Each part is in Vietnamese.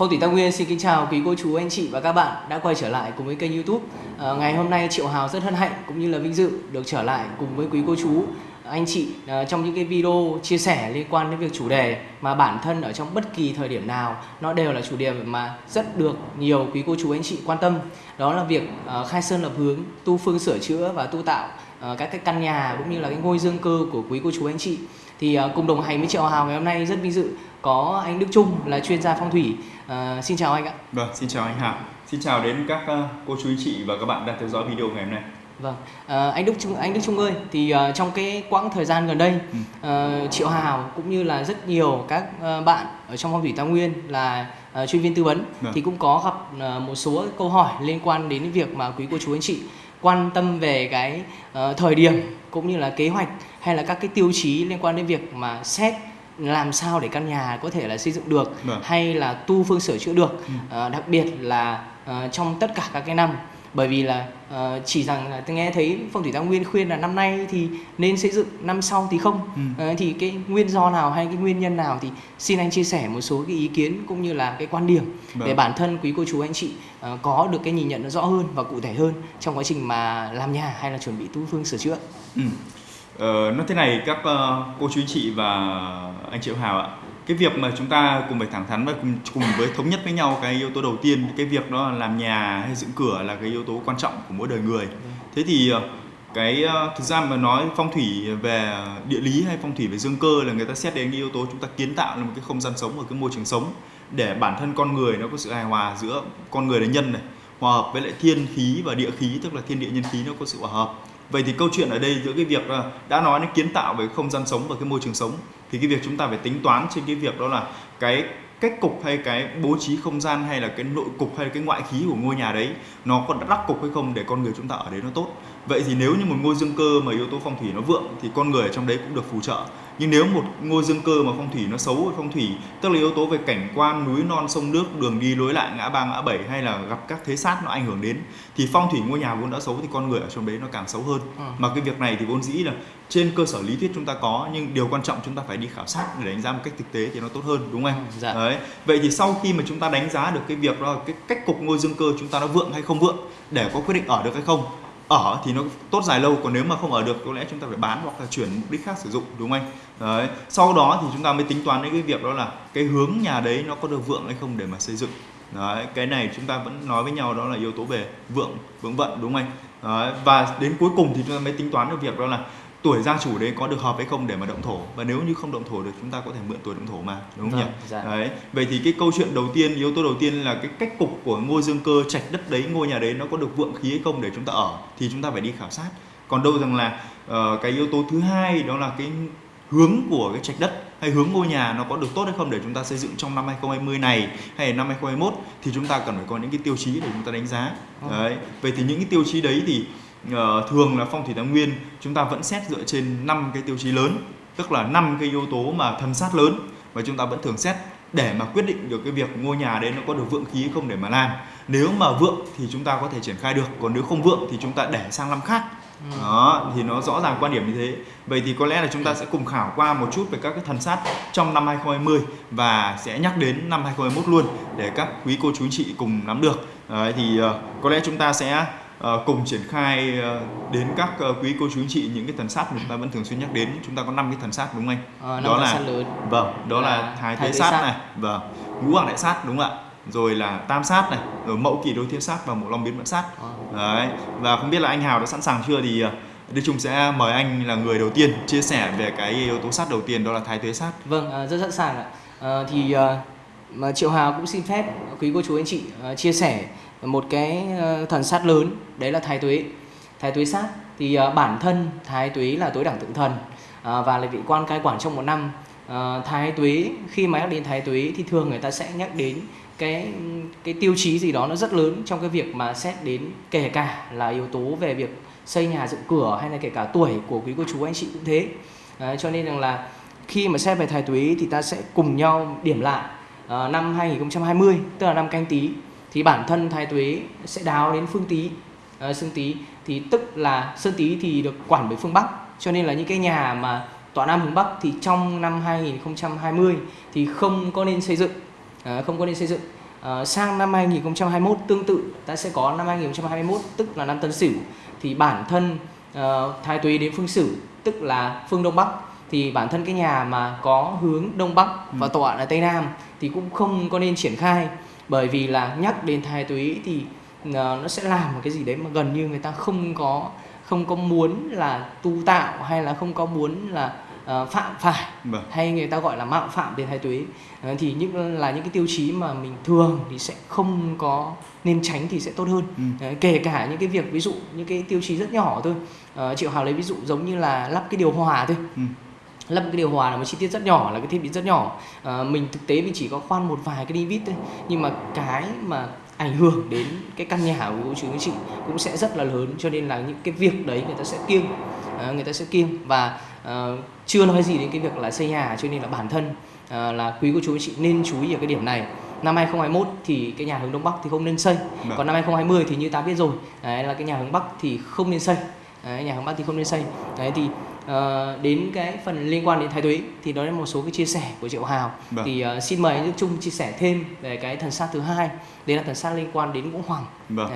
Phong thủy Tam Nguyên xin kính chào quý cô chú anh chị và các bạn đã quay trở lại cùng với kênh YouTube. À, ngày hôm nay Triệu Hào rất hân hạnh cũng như là vinh dự được trở lại cùng với quý cô chú. Anh chị à, trong những cái video chia sẻ liên quan đến việc chủ đề mà bản thân ở trong bất kỳ thời điểm nào nó đều là chủ đề mà rất được nhiều quý cô chú anh chị quan tâm. Đó là việc à, khai sơn lập hướng tu phương sửa chữa và tu tạo à, các cái căn nhà cũng như là cái ngôi dương cơ của quý cô chú anh chị. Thì cùng đồng hành với Triệu Hào ngày hôm nay rất vinh dự có anh Đức Trung là chuyên gia phong thủy uh, xin chào anh ạ vâng xin chào anh Hào xin chào đến các uh, cô chú anh chị và các bạn đang theo dõi video ngày hôm nay Vâng, à, anh Đức Trung anh Đức Trung ơi, thì uh, trong cái quãng thời gian gần đây, ừ. uh, Triệu Hào cũng như là rất nhiều các uh, bạn ở trong phong thủy Tam Nguyên là uh, chuyên viên tư vấn vâng. thì cũng có gặp uh, một số câu hỏi liên quan đến việc mà quý cô chú anh chị quan tâm về cái uh, thời điểm cũng như là kế hoạch hay là các cái tiêu chí liên quan đến việc mà xét làm sao để căn nhà có thể là xây dựng được vâng. hay là tu phương sửa chữa được ừ. uh, đặc biệt là uh, trong tất cả các cái năm bởi vì là uh, chỉ rằng là tôi nghe thấy phong thủy tam nguyên khuyên là năm nay thì nên xây dựng năm sau thì không ừ. uh, thì cái nguyên do nào hay cái nguyên nhân nào thì xin anh chia sẻ một số cái ý kiến cũng như là cái quan điểm vâng. để bản thân quý cô chú anh chị uh, có được cái nhìn nhận nó rõ hơn và cụ thể hơn trong quá trình mà làm nhà hay là chuẩn bị tu phương sửa chữa. Ừ. Ờ, nói thế này các uh, cô chú anh chị và anh Triệu Hào ạ. Cái việc mà chúng ta cùng phải thẳng thắn và cùng, cùng với thống nhất với nhau cái yếu tố đầu tiên cái việc đó là làm nhà hay dựng cửa là cái yếu tố quan trọng của mỗi đời người. Thế thì ờ, cái ờ, thực ra mà nói phong thủy về địa lý hay phong thủy về dương cơ là người ta xét đến cái yếu tố chúng ta kiến tạo là một cái không gian sống ở cái môi trường sống để bản thân con người nó có sự hài hòa giữa con người là nhân này hòa hợp với lại thiên khí và địa khí, tức là thiên địa nhân khí nó có sự hòa hợp. Vậy thì câu chuyện ở đây giữa cái việc đã nói đến kiến tạo về không gian sống và cái môi trường sống, thì cái việc chúng ta phải tính toán trên cái việc đó là cái cách cục hay cái bố trí không gian hay là cái nội cục hay là cái ngoại khí của ngôi nhà đấy, nó có đắc cục hay không để con người chúng ta ở đấy nó tốt vậy thì nếu như một ngôi dương cơ mà yếu tố phong thủy nó vượng thì con người ở trong đấy cũng được phù trợ nhưng nếu một ngôi dương cơ mà phong thủy nó xấu phong thủy tức là yếu tố về cảnh quan núi non sông nước đường đi lối lại ngã ba ngã bảy hay là gặp các thế sát nó ảnh hưởng đến thì phong thủy ngôi nhà vốn đã xấu thì con người ở trong đấy nó càng xấu hơn ừ. mà cái việc này thì vốn dĩ là trên cơ sở lý thuyết chúng ta có nhưng điều quan trọng chúng ta phải đi khảo sát để đánh giá một cách thực tế thì nó tốt hơn đúng không anh? Dạ. Đấy. Vậy thì sau khi mà chúng ta đánh giá được cái việc đó cái cách cục ngôi dương cơ chúng ta nó vượng hay không vượng để có quyết định ở được hay không ở thì nó tốt dài lâu còn nếu mà không ở được có lẽ chúng ta phải bán hoặc là chuyển mục đích khác sử dụng đúng không anh? Đấy sau đó thì chúng ta mới tính toán đến cái việc đó là cái hướng nhà đấy nó có được vượng hay không để mà xây dựng. Đấy cái này chúng ta vẫn nói với nhau đó là yếu tố về vượng vượng vận đúng không anh? Đấy, và đến cuối cùng thì chúng ta mới tính toán được việc đó là tuổi gia chủ đấy có được hợp hay không để mà động thổ và nếu như không động thổ được chúng ta có thể mượn tuổi động thổ mà đúng không vâng, nhỉ dạ. đấy vậy thì cái câu chuyện đầu tiên yếu tố đầu tiên là cái cách cục của ngôi dương cơ trạch đất đấy ngôi nhà đấy nó có được vượng khí hay không để chúng ta ở thì chúng ta phải đi khảo sát còn đâu rằng là uh, cái yếu tố thứ hai đó là cái hướng của cái trạch đất hay hướng ngôi nhà nó có được tốt hay không để chúng ta xây dựng trong năm 2020 này hay năm 2021 thì chúng ta cần phải có những cái tiêu chí để chúng ta đánh giá. Vâng. Đấy. Vậy thì những cái tiêu chí đấy thì thường là phong thủy tam nguyên chúng ta vẫn xét dựa trên năm cái tiêu chí lớn tức là năm cái yếu tố mà thần sát lớn và chúng ta vẫn thường xét để mà quyết định được cái việc ngôi nhà đấy nó có được vượng khí không để mà làm. Nếu mà vượng thì chúng ta có thể triển khai được còn nếu không vượng thì chúng ta để sang năm khác. Ừ. đó thì nó rõ ràng quan điểm như thế. Vậy thì có lẽ là chúng ta sẽ cùng khảo qua một chút về các cái thần sát trong năm 2020 và sẽ nhắc đến năm 2021 luôn để các quý cô chú chị cùng nắm được. Đấy, thì uh, có lẽ chúng ta sẽ cùng triển khai uh, đến các uh, quý cô chú anh chị những cái thần sát mà chúng ta vẫn thường xuyên nhắc đến. Chúng ta có năm cái thần sát đúng không anh? À, đó là vâng đó là, là thái thế sát, sát. này vâng. Ngũ hoàng đại sát đúng không ạ? Rồi là tam sát này rồi mậu kỷ đôi thiên sát và mộ long biến mẫn sát. Đấy và không biết là anh hào đã sẵn sàng chưa? Thì Đức Trung sẽ mời anh là người đầu tiên chia sẻ về cái yếu tố sát đầu tiên đó là thái tuế sát. Vâng, rất sẵn sàng ạ. À, thì mà Triệu Hào cũng xin phép quý cô chú anh chị chia sẻ một cái ờ, thần sát lớn đấy là thái tuế. Thái tuế sát thì uh, bản thân thái tuế là tối đẳng tượng thần uh, và là vị quan cai quản trong một năm. Uh, thái tuế khi mà nhắc đến thái tuế thì thường người ta sẽ nhắc đến cái cái tiêu chí gì đó nó rất lớn trong cái việc mà xét đến kể cả là yếu tố về việc xây nhà dựng cửa hay là kể cả tuổi của quý cô chú anh chị cũng thế. Uh, cho nên rằng là khi mà xét về thái tuế thì ta sẽ cùng nhau điểm lại uh, năm 2020 tức là năm canh tí thì bản thân thái tuế sẽ đáo đến phương tý à, xương tý. Thì tức là sơn tý thì được quản bởi phương bắc. Cho nên là những cái nhà mà tọa nam hướng bắc thì trong năm 2020 thì không có nên xây dựng. À, không có nên xây dựng. Uh, sang năm 2021 tương tự ta sẽ có năm 2021 tức là năm Tân Sửu. Thì bản thân uh, thái tuế đến phương Sửu tức là phương Đông Bắc. Thì bản thân cái nhà mà có hướng Đông Bắc và ừ. tọa là Tây Nam thì cũng không có nên triển khai bởi vì là nhắc đến thái tuế thì uh, nó sẽ làm một cái gì đấy mà gần như người ta không có không có muốn là tu tạo hay là không có muốn là uh, phạm phải vâng. hay người ta gọi là mạo phạm đến thái tuế. Uh, thì những là những cái tiêu chí mà mình thường thì sẽ không có nên tránh thì sẽ tốt hơn. Ừ. uh, kể cả những cái việc ví dụ những cái tiêu chí rất nhỏ thôi. Uh, triệu hào lấy ví dụ giống như là lắp cái điều hòa thôi. Ừ lắp cái điều hòa là một chi tiết rất nhỏ là cái thiết bị rất nhỏ. À, mình thực tế mình chỉ có khoan một vài cái đi vít thôi. Nhưng mà cái mà ảnh hưởng đến cái căn nhà của cô chú anh chị cũng sẽ rất là lớn cho nên là những cái việc đấy người ta sẽ kiêng. À, người ta sẽ kiêng. Và uh, chưa nói gì đến cái việc là xây nhà cho nên là bản thân uh, là quý cô chú anh chị nên chú ý ở cái điểm này. Năm 2021 thì cái nhà hướng đông bắc thì không nên xây. Được. còn năm 2020 thì như ta biết rồi đấy là cái nhà hướng bắc thì không nên xây. Đấy, nhà hướng bắc thì không nên xây. Đấy thì uh, đến cái phần liên quan đến thái tuế thì đó là một số cái chia sẻ của triệu hào. Vâng. thì uh, xin mời anh Đức Trung chia sẻ thêm về cái thần sát thứ hai. Đấy là thần sát liên quan đến ngũ hoàng. Vâng.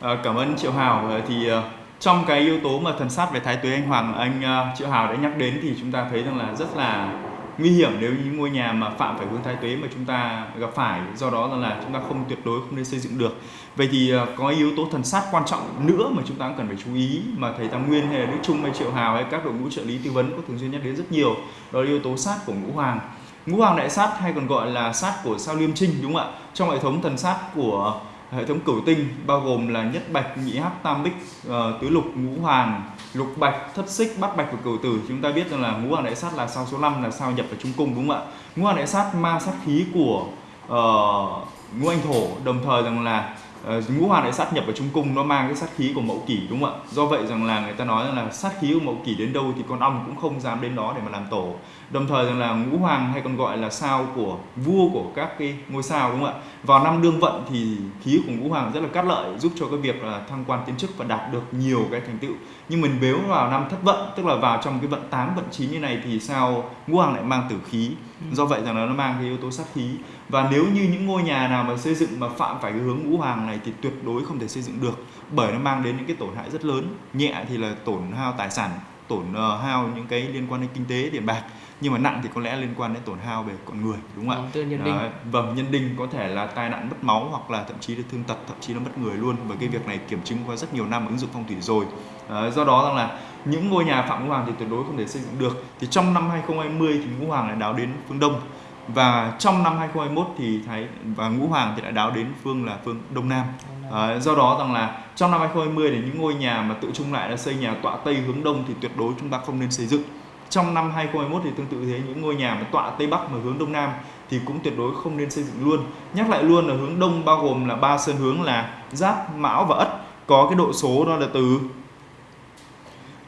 À, cảm ơn triệu hào. Thì uh, trong cái yếu tố mà thần sát về thái tuế anh hoàng anh uh, triệu hào đã nhắc đến thì chúng ta thấy rằng là rất là nguy hiểm nếu những ngôi nhà mà phạm phải hướng thái tuế mà chúng ta gặp phải. Do đó là chúng ta không, tuyệt đối không nên xây dựng được. Vậy thì ờ, có yếu tố thần sát quan trọng nữa mà chúng ta cũng cần phải chú ý mà thầy tam nguyên hay là đức trung hay triệu hào hay các đội ngũ trợ lý tư vấn có thường xuyên nhắc đến rất nhiều, đó là yếu tố sát của ngũ hoàng. Ngũ hoàng đại sát hay còn gọi là sát của sao liêm trinh, đúng không ạ? Trong hệ thống thần sát của hệ thống cửu tinh bao gồm là nhất bạch nhị hắc tam bích uh, tứ lục ngũ hoàng lục bạch thất xích bát bạch và cửu tử. Chúng ta biết rằng là ngũ hoàng đại sát là sao số 5 là sao nhập vào trung cung đúng không ạ? Ngũ hoàng đại sát ma sát khí của uh, ngũ anh thổ đồng thời rằng là uh, ngũ hoàng lại sát nhập vào trung cung nó mang cái sát khí của mậu kỷ đúng không ạ? Do vậy rằng là người ta nói rằng là sát khí của mậu kỷ đến đâu thì con ong cũng không dám đến đó để mà làm tổ. Đồng thời rằng là ngũ hoàng hay còn gọi là sao của vua của các cái ngôi sao đúng không ạ? Vào năm đương vận thì khí của ngũ hoàng rất là cát lợi giúp cho cái việc là thăng quan tiến chức và đạt được nhiều cái thành tựu. Nhưng mình nếu vào năm thất vận tức là vào trong cái vận 8 vận 9 như này thì sao ngũ hoàng lại mang tử khí do vậy rằng là nó mang cái yếu tố sát khí và nếu như những ngôi nhà nào mà xây dựng mà phạm phải cái hướng ngũ hoàng này thì tuyệt đối không thể xây dựng được bởi nó mang đến những cái tổn hại rất lớn nhẹ thì là tổn hao tài sản tổn uh, hao những cái liên quan đến kinh tế tiền bạc nhưng mà nặng thì có lẽ liên quan đến tổn hao về con người đúng không ạ? nhân đinh. Vâng, nhân đinh có thể là tai nạn mất máu hoặc là thậm chí là thương tật, thậm chí là mất người luôn và cái việc này kiểm chứng qua rất nhiều năm ứng dụng phong thủy rồi. À, do đó rằng là những ngôi nhà phạm ngũ hoàng thì tuyệt đối không thể xây dựng được. Thì trong năm 2020 thì ngũ hoàng lại đáo đến phương đông. Và trong năm 2021 thì thấy và ngũ hoàng thì đã đáo đến phương là phương đông nam. À, do đó rằng là trong năm 2020 thì những ngôi nhà mà tự chung lại là xây nhà tọa tây hướng đông thì tuyệt đối chúng ta không nên xây dựng. Trong năm 2021 thì tương tự thế những ngôi nhà mà tọa tây bắc mà hướng đông nam thì cũng tuyệt đối không nên xây dựng luôn. Nhắc lại luôn là hướng đông bao gồm là ba sơn hướng là giáp mão và ất. Có cái độ số đó là từ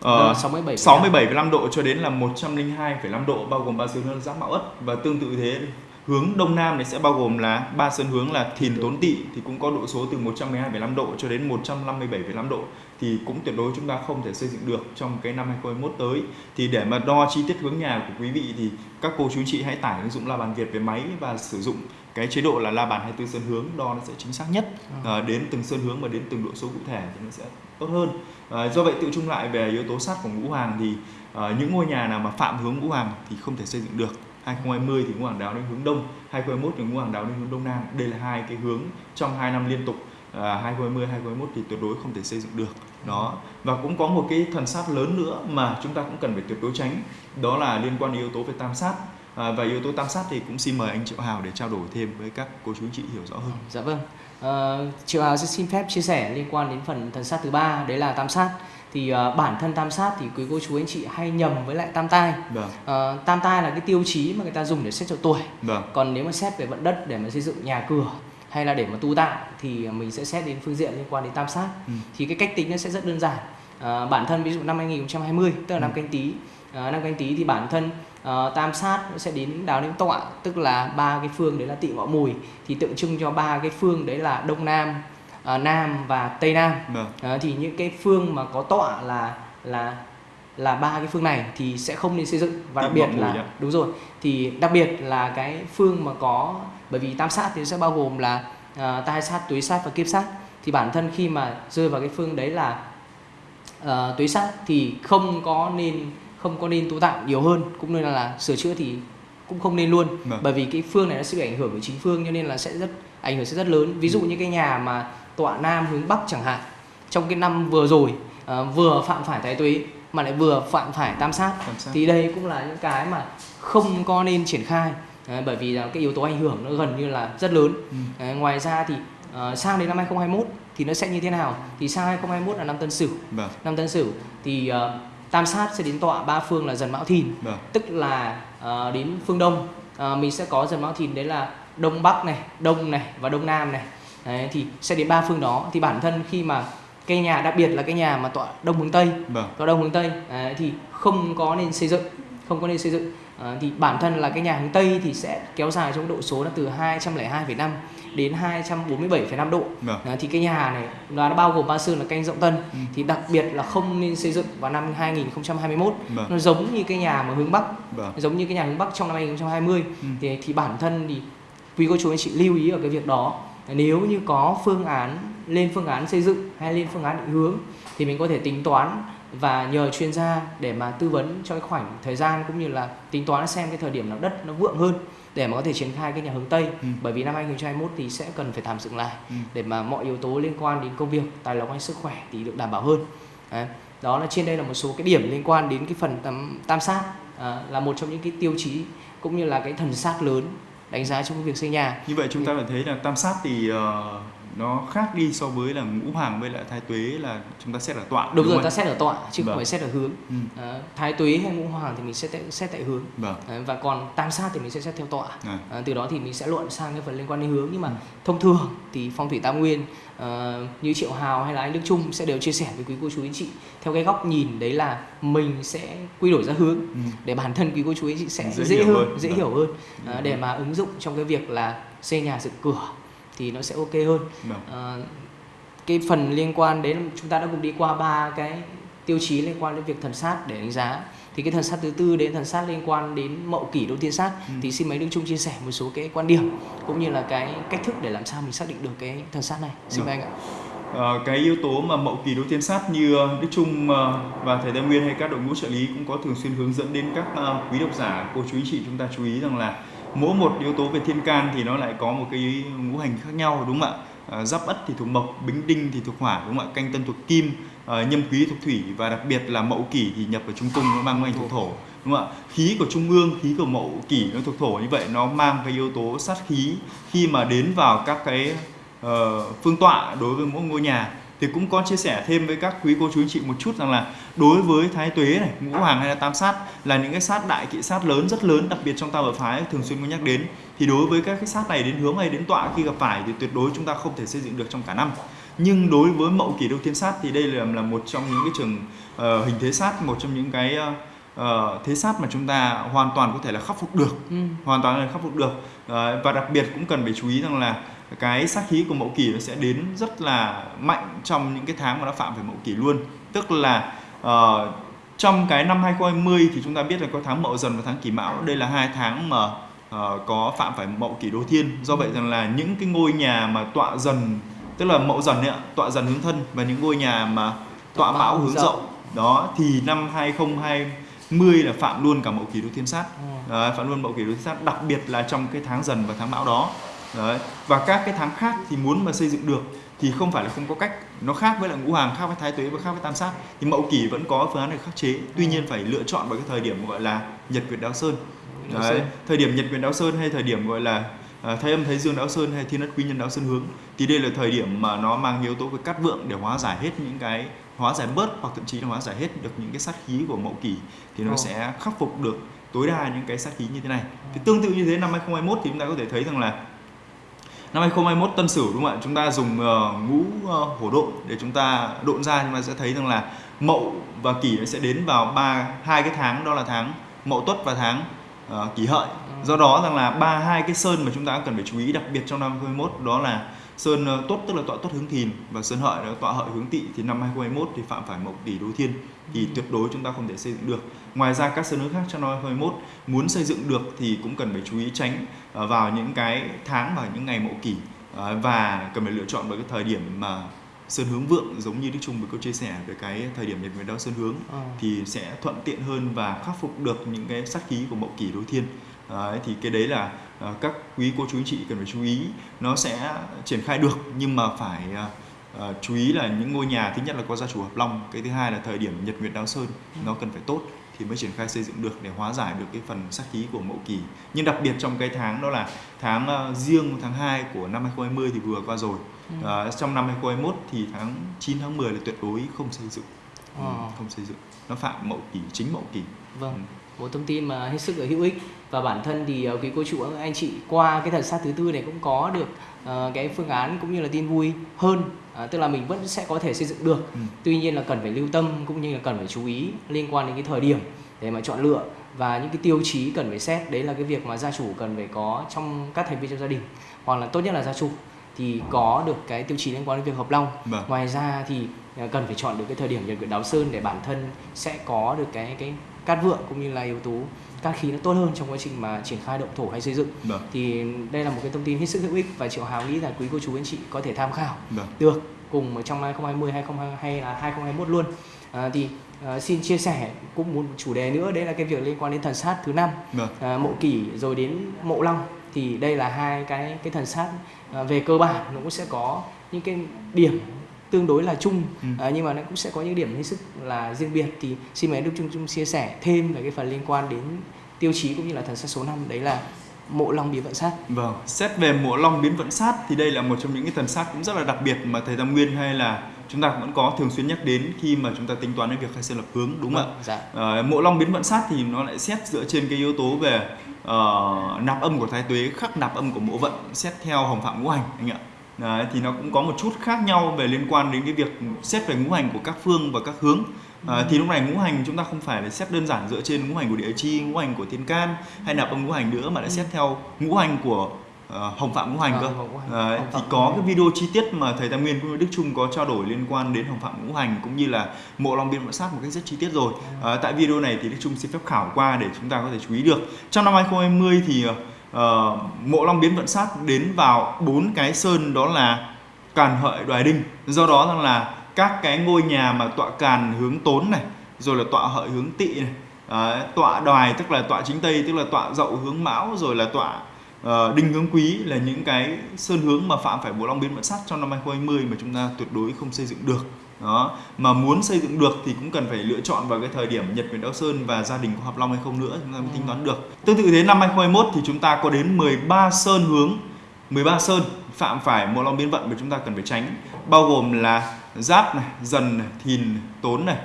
Uh, 67 67,5 độ cho đến là 102,5 độ bao gồm ba sơn hướng giáp mão ất và tương tự thế hướng đông nam này sẽ bao gồm là ba sơn hướng là thìn tốn tỵ thì cũng có độ số từ 112,5 độ cho đến 157,5 độ. Thì cũng tuyệt đối chúng ta không thể xây dựng được trong cái năm 2021 tới. Thì để mà đo chi tiết hướng nhà của quý vị thì các cô chú chị hãy tải ứng dụng la bàn Việt về máy và sử dụng cái chế độ là la bàn 24 sơn hướng đo nó sẽ chính xác nhất à, đến từng sơn hướng và đến từng độ số cụ thể thì nó sẽ tốt hơn. À, do vậy tự chung lại về yếu tố sát của ngũ hoàng thì à, những ngôi nhà nào mà phạm hướng ngũ hoàng thì không thể xây dựng được. 2020 thì ngũ hoàng đáo đến hướng đông 2021 thì ngũ hoàng đáo đến hướng đông nam. Đây là hai cái hướng trong hai năm liên tục à, 2020 2021 thì tuyệt đối không thể xây dựng được. Đó. Và cũng có một cái thần sát lớn nữa mà chúng ta cũng cần phải tuyệt đối tránh đó là liên quan đến yếu tố về tam sát à, và yếu tố tam sát thì cũng xin mời anh Triệu Hào để trao đổi thêm với các cô chú anh chị hiểu rõ hơn. Dạ vâng. À, Triệu Hào sẽ xin phép chia sẻ liên quan đến phần thần sát thứ ba đấy là tam sát thì uh, bản thân tam sát thì quý cô chú anh chị hay nhầm với lại tam tai vâng. uh, tam tai là cái tiêu chí mà người ta dùng để xét cho tuổi vâng. còn nếu mà xét về vận đất để mà xây dựng nhà cửa hay là để mà tu tạo thì mình sẽ xét đến phương diện liên quan đến tam sát ừ. thì cái cách tính nó sẽ rất đơn giản à, bản thân ví dụ năm 2020 tức là ừ. năm canh tí à, năm canh tí thì bản thân à, tam sát sẽ đến đáo đến tọa tức là ba cái phương đấy là tỵ ngọ mùi. Thì tượng trưng cho ba cái phương đấy là đông nam à, nam và tây nam. À, thì những cái phương mà có tọa là là là ba cái phương này thì sẽ không nên xây dựng. Và đặc biệt là đúng rồi. Thì đặc biệt là cái phương mà có bởi vì tam sát thì sẽ bao gồm là uh, tai sát túy sát và kiếp sát. Thì bản thân khi mà rơi vào cái phương đấy là uh, túy sát thì không có nên không có nên tu tạng nhiều hơn cũng nên là, là sửa chữa thì cũng không nên luôn vâng. bởi vì cái phương này nó sẽ bị ảnh hưởng của chính phương cho nên là sẽ rất ảnh hưởng sẽ rất lớn ví dụ ừ. như cái nhà mà tọa nam hướng bắc chẳng hạn trong cái năm vừa rồi uh, vừa phạm phải thái tuế mà lại vừa phạm phải tam sát, tam sát thì đây cũng là những cái mà không có nên triển khai uh, bởi vì là cái yếu tố ảnh hưởng nó gần như là rất lớn ừ. uh, ngoài ra thì uh, sang đến năm 2021 thì nó sẽ như thế nào thì sang 2021 là năm tân sửu vâng. năm tân sửu thì uh, tam sát sẽ đến tọa ba phương là dần mão thìn. Vâng. tức là uh, đến phương đông. Uh, mình sẽ có dần mão thìn đấy là đông bắc này đông này và đông nam này. Đấy, thì sẽ đến ba phương đó. Thì bản thân khi mà cây nhà đặc biệt là cái nhà mà tọa đông hướng tây. Vâng. tọa đông hướng tây đấy, thì không có nên xây dựng không có nên xây dựng à, thì bản thân là cái nhà hướng tây thì sẽ kéo dài trong độ số là từ 202,5 đến 247,5 độ vâng. à, thì cái nhà này nó bao gồm ba sơn là canh rộng tân ừ. thì đặc biệt là không nên xây dựng vào năm 2021 vâng. nó giống như cái nhà mà hướng bắc vâng. giống như cái nhà hướng bắc trong năm 2020 ừ. thì thì bản thân thì quý cô chú anh chị lưu ý ở cái việc đó nếu như có phương án lên phương án xây dựng hay lên phương án định hướng thì mình có thể tính toán và nhờ chuyên gia để mà tư vấn cho cái khoảnh thời gian cũng như là tính toán xem cái thời điểm nào đất nó vượng hơn để mà có thể triển khai cái nhà hướng Tây ừ. bởi vì năm 2021 thì sẽ cần phải thảm dựng lại ừ. để mà mọi yếu tố liên quan đến công việc tài lộc hay sức khỏe thì được đảm bảo hơn Đấy. đó là trên đây là một số cái điểm liên quan đến cái phần tam, tam sát à, là một trong những cái tiêu chí cũng như là cái thần sát lớn đánh giá trong việc xây nhà như vậy chúng ta phải thấy là tam sát thì uh, nó khác đi so với là ngũ hoàng với lại thái tuế là chúng ta xét ở tọa đúng, đúng rồi không? ta xét ở tọa chứ vâng. không phải xét ở hướng ừ. à, thái tuế hay ngũ hoàng thì mình sẽ xét tại hướng vâng. à, và còn tam sát thì mình sẽ xét theo tọa à. À, từ đó thì mình sẽ luận sang cái phần liên quan đến hướng nhưng mà ừ. thông thường thì phong thủy tam nguyên uh, như triệu hào hay là anh đức trung sẽ đều chia sẻ với quý cô chú anh chị theo cái góc nhìn đấy là mình sẽ quy đổi ra hướng ừ. để bản thân quý cô chú anh chị sẽ dễ, dễ hiểu hơn, hơn dễ vâng. hiểu hơn uh, để mà ứng dụng trong cái việc là xây nhà dựng cửa thì nó sẽ ok hơn. À, cái phần liên quan đến chúng ta đã cùng đi qua ba cái tiêu chí liên quan đến việc thần sát để đánh giá. Thì cái thần sát thứ tư đến thần sát liên quan đến mậu kỷ đô tiên sát ừ. thì xin mấy đức trung chia sẻ một số cái quan điểm cũng như là cái cách thức để làm sao mình xác định được cái thần sát này. Xin mời anh ạ. À, cái yếu tố mà mậu kỳ đối tiên sát như Đức Trung và thầy Tam Nguyên hay các đội ngũ trợ lý cũng có thường xuyên hướng dẫn đến các quý độc giả cô chú ý chị chúng ta chú ý rằng là mỗi một yếu tố về thiên can thì nó lại có một cái ngũ hành khác nhau đúng không ạ? À, giáp ất thì thuộc mộc bính đinh thì thuộc hỏa đúng không ạ? Canh tân thuộc kim à, nhâm quý thuộc thủy và đặc biệt là mậu kỷ thì nhập vào trung cung nó mang ngũ hành thuộc thổ đúng không ạ? Khí của trung ương khí của mậu kỷ nó thuộc thổ như vậy nó mang cái yếu tố sát khí khi mà đến vào các cái uh, phương tọa đối với mỗi ngôi nhà thì cũng có chia sẻ thêm với các quý cô chú anh chị một chút rằng là đối với thái tuế này ngũ hoàng hay là tam sát là những cái sát đại kỵ sát lớn rất lớn đặc biệt trong tam hợp phái thường xuyên có nhắc đến. Thì đối với các cái sát này đến hướng hay đến tọa khi gặp phải thì tuyệt đối chúng ta không thể xây dựng được trong cả năm. Nhưng đối với mậu kỷ đô thiên sát thì đây là là một trong những cái trường uh, hình thế sát một trong những cái uh, thế sát mà chúng ta hoàn toàn có thể là khắc phục được. Ừ. hoàn toàn là khắc phục được. Uh, và đặc biệt cũng cần phải chú ý rằng là cái sát khí của mậu kỷ nó sẽ đến rất là mạnh trong những cái tháng mà nó phạm phải mậu kỷ luôn. Tức là uh, trong cái năm 2020 thì chúng ta biết là có tháng mậu dần và tháng kỷ mão. Đây là hai tháng mà uh, có phạm phải mậu kỷ đô thiên do vậy rằng là những cái ngôi nhà mà tọa dần tức là mậu dần ấy, tọa dần hướng thân và những ngôi nhà mà tọa mão hướng rộng đó thì năm 2020 là phạm luôn cả mậu kỷ đô thiên sát. Đấy, phạm luôn mậu kỷ đô thiên sát đặc biệt là trong cái tháng dần và tháng mão đó Đấy. và các cái tháng khác thì muốn mà xây dựng được thì không phải là không có cách nó khác với là ngũ hoàng khác với thái tuế và khác với tam sát thì mậu kỷ vẫn có phương án để khắc chế tuy nhiên phải lựa chọn vào cái thời điểm gọi là nhật nguyệt đáo sơn Đấy. thời điểm nhật nguyệt đáo sơn hay thời điểm gọi là uh, thái âm thái dương đáo sơn hay thiên đất quý nhân đáo sơn hướng thì đây là thời điểm mà nó mang yếu tố về cát vượng để hóa giải hết những cái hóa giải bớt hoặc thậm chí là hóa giải hết được những cái sát khí của mậu kỷ thì nó oh. sẽ khắc phục được tối đa những cái sát khí như thế này thì tương tự như thế năm 2021 thì chúng ta có thể thấy rằng là năm 2021 tân sửu đúng không ạ? Chúng ta dùng uh, ngũ uh, hổ độn để chúng ta độn ra. Chúng ta sẽ thấy rằng là mậu và kỷ sẽ đến vào ba hai cái tháng đó là tháng mậu tuất và tháng uh, kỷ hợi. Do đó rằng là ba hai cái sơn mà chúng ta cần phải chú ý đặc biệt trong năm 2021 đó là sơn ờ, tốt tức là tọa tốt hướng thìn và sơn hợi là tọa hợi hướng tỵ thì năm 2021 thì phạm phải mậu tỷ đối thiên thì ừ. tuyệt đối chúng ta không thể xây dựng được ngoài ra các sơn hướng khác trong năm 2021 muốn xây dựng được thì cũng cần phải chú ý tránh ờ, vào những cái tháng và những ngày mậu kỷ ờ, và cần phải lựa chọn vào cái thời điểm mà sơn hướng vượng giống như đức trung vừa có chia sẻ về cái thời điểm nhật nguyệt đao sơn hướng à. thì sẽ thuận tiện hơn và khắc phục được những cái sát khí của mậu kỷ đối thiên Đấy, thì cái đấy là các quý cô chú anh chị cần phải chú ý. Nó sẽ triển khai được nhưng mà phải uh, chú ý là những ngôi nhà thứ nhất là có gia chủ hợp long cái thứ hai là thời điểm nhật nguyệt đao sơn ừ. nó cần phải tốt thì mới triển khai xây dựng được để hóa giải được cái phần sát khí của mậu kỳ. Nhưng đặc biệt trong cái tháng đó là tháng uh, riêng tháng 2 của năm 2020 thì vừa qua rồi. Ừ. uh, trong năm 2021 thì tháng 9 tháng 10 là tuyệt đối không xây dựng. Ừ, không xây dựng. Nó phạm mậu kỳ chính mậu kỳ. Vâng. Ừ một thông tin mà hết sức là hữu ích và bản thân thì uh, quý cô chú anh chị qua cái thần sát thứ tư này cũng có được uh, cái phương án cũng như là tin vui hơn uh, tức là mình vẫn sẽ có thể xây dựng được ừ. tuy nhiên là cần phải lưu tâm cũng như là cần phải chú ý liên quan đến cái thời điểm để mà chọn lựa và những cái tiêu chí cần phải xét đấy là cái việc mà gia chủ cần phải có trong các thành viên trong gia đình hoặc là tốt nhất là gia chủ thì có được cái tiêu chí liên quan đến việc hợp long vâng. ngoài ra thì cần phải chọn được cái thời điểm nhật nguyệt đáo sơn để bản thân sẽ có được cái cái cát vượng cũng như là yếu tố cát khí nó tốt hơn trong quá trình mà triển khai động thổ hay xây dựng được. Vâng. thì đây là một cái thông tin hết sức hữu ích và triệu hào nghĩ là quý cô chú anh chị có thể tham khảo được, vâng. được cùng trong 2020 2020 hay là 2021 luôn à, thì à, xin chia sẻ cũng một chủ đề nữa đấy là cái việc liên quan đến thần sát thứ năm vâng. à, mộ kỷ rồi đến mộ long thì đây là hai cái cái thần sát à, về cơ bản nó cũng sẽ có những cái điểm tương đối là chung ừ. à, nhưng mà nó cũng sẽ có những điểm hết sức là riêng biệt thì xin mời Đức Trung Trung chia sẻ thêm về cái phần liên quan đến tiêu chí cũng như là thần sát số 5 đấy là mộ long biến vận sát. Vâng, xét về mộ long biến vận sát thì đây là một trong những cái thần sát cũng rất là đặc biệt mà thầy Tam Nguyên hay là chúng ta vẫn có thường xuyên nhắc đến khi mà chúng ta tính toán đến việc khai sơn lập hướng đúng không ạ? Dạ. À, mộ long biến vận sát thì nó lại xét dựa trên cái yếu tố về uh, nạp âm của thái tuế khắc nạp âm của mộ vận xét theo hồng phạm ngũ hành anh ạ. Đấy, thì nó cũng có một chút khác nhau về liên quan đến cái việc xét về ngũ hành của các phương và các hướng. À, thì lúc này ngũ hành chúng ta không phải là xét đơn giản dựa trên ngũ hành của địa chi ngũ hành của thiên can hay nạp âm ngũ hành nữa mà lại xét theo ngũ hành của uh, hồng phạm ngũ hành cơ. à, thì có cái video chi tiết mà thầy tam nguyên cũng như đức trung có trao đổi liên quan đến hồng phạm ngũ hành cũng như là mộ long biên mộ sát một cách rất chi tiết rồi. À, tại video này thì đức trung xin phép khảo qua để chúng ta có thể chú ý được. Trong năm 2020 thì uh, uh, mộ long biến vận sát đến vào bốn cái sơn đó là càn hợi đoài đinh. Do đó rằng là các cái ngôi nhà mà tọa càn hướng tốn này rồi là tọa hợi hướng tỵ này uh, tọa đoài tức là tọa chính tây tức là tọa dậu hướng mão rồi là tọa uh, đinh hướng quý là những cái sơn hướng mà phạm phải bộ long biến vận sát trong năm 2020 mà chúng ta tuyệt đối không xây dựng được đó. Mà muốn xây dựng được thì cũng cần phải lựa chọn vào cái thời điểm Nhật Nguyệt Đao Sơn và gia đình có hợp long hay không nữa chúng ta mới tính toán được. Tương tự thế năm 2021 thì chúng ta có đến 13 sơn hướng 13 sơn phạm phải một long biến vận mà chúng ta cần phải tránh bao gồm là giáp này dần này thìn tốn này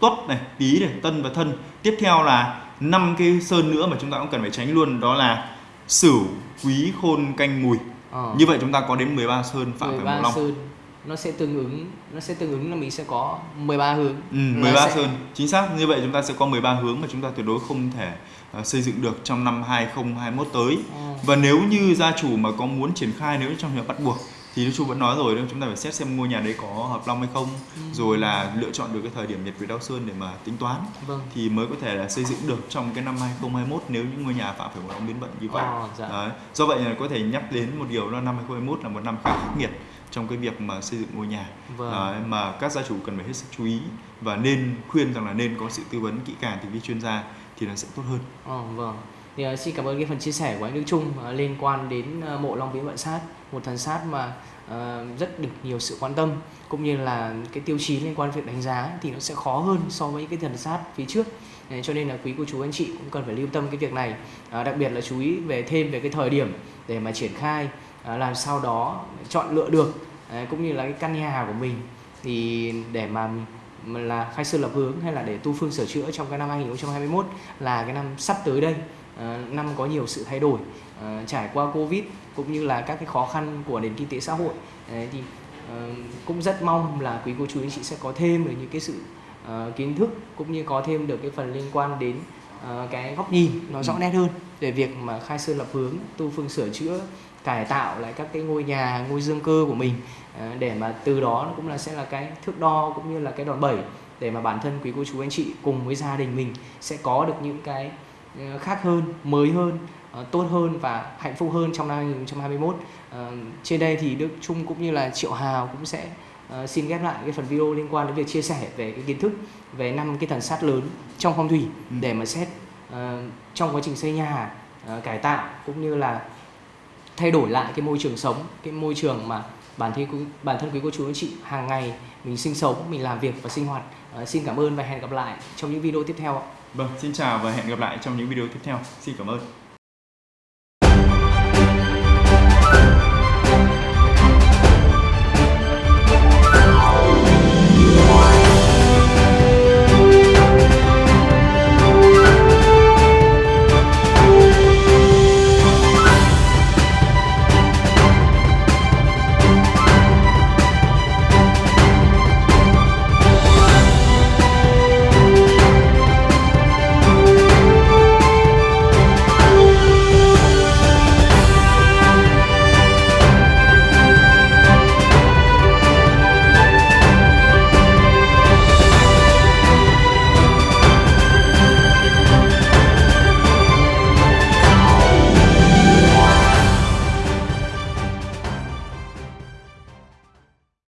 tuất này tý này tân và thân. Tiếp theo là năm cái sơn nữa mà chúng ta cũng cần phải tránh luôn đó là sửu quý khôn canh mùi. Ờ. như vậy chúng ta có đến 13 sơn phạm 13 phải một long sơn nó sẽ tương ứng nó sẽ tương ứng là mình sẽ có 13 hướng. Ừ, 13 sẽ... sơn. Chính xác. Như vậy chúng ta sẽ có 13 hướng mà chúng ta tuyệt đối không thể uh, xây dựng được trong năm 2021 tới. À. Và nếu như gia chủ mà có muốn triển khai nếu trong trường hợp bắt buộc thì chú vẫn nói rồi chúng ta phải xét xem ngôi nhà đấy có hợp long hay không ừ. rồi là lựa chọn được cái thời điểm nhật về đau sơn để mà tính toán vâng. thì mới có thể là xây dựng được trong cái năm 2021 nếu những ngôi nhà phạm phải một long biến vận như vậy à, dạ. đấy. do vậy là có thể nhắc đến một điều là năm 2021 là một năm khá khắc nghiệt trong cái việc mà xây dựng ngôi nhà vâng. à, mà các gia chủ cần phải hết sức chú ý và nên khuyên rằng là nên có sự tư vấn kỹ càng từ phía chuyên gia thì nó sẽ tốt hơn. À, vâng. Thì uh, xin cảm ơn cái phần chia sẻ của anh Đức Trung uh, liên quan đến uh, mộ Long Viễn Vận Sát, một thần sát mà uh, rất được nhiều sự quan tâm cũng như là cái tiêu chí liên quan việc đánh giá thì nó sẽ khó hơn so với những cái thần sát phía trước. Đấy, cho nên là quý cô chú anh chị cũng cần phải lưu tâm cái việc này, à, đặc biệt là chú ý về thêm về cái thời điểm để mà triển khai À, làm sao đó chọn lựa được cũng như là cái căn nhà của mình thì để mà là khai sư lập hướng hay là để tu phương sửa chữa trong cái năm 2021 là cái năm sắp tới đây à, năm có nhiều sự thay đổi à, trải qua covid cũng như là các cái khó khăn của nền kinh tế xã hội thì cũng rất mong là quý cô chú anh chị sẽ có thêm được những cái sự kiến thức cũng như có thêm được cái phần liên quan đến cái góc nhìn nó rõ ừ. nét hơn về việc mà khai sơn lập hướng tu phương sửa chữa cải tạo lại các cái ngôi nhà ngôi dương cơ của mình à, để mà từ đó cũng là sẽ là cái thước đo cũng như là cái đòn bẩy để mà bản thân quý cô chú anh chị cùng với gia đình mình sẽ có được những cái khác hơn mới hơn tốt hơn và hạnh phúc hơn trong năm 2021 à, trên đây thì Đức Trung cũng như là Triệu Hào cũng sẽ uh, xin ghép lại cái phần video liên quan đến việc chia sẻ về cái kiến thức về năm cái thần sát lớn trong phong thủy ừ. để mà xét uh, trong quá trình xây nhà uh, cải tạo cũng như là thay đổi lại cái môi trường sống cái môi trường mà bản thân bản thân quý cô chú anh chị hàng ngày mình sinh sống mình làm việc và sinh hoạt. Uh, xin cảm ơn và hẹn gặp lại trong những video tiếp theo vâng xin chào và hẹn gặp lại trong những video tiếp theo. Xin cảm ơn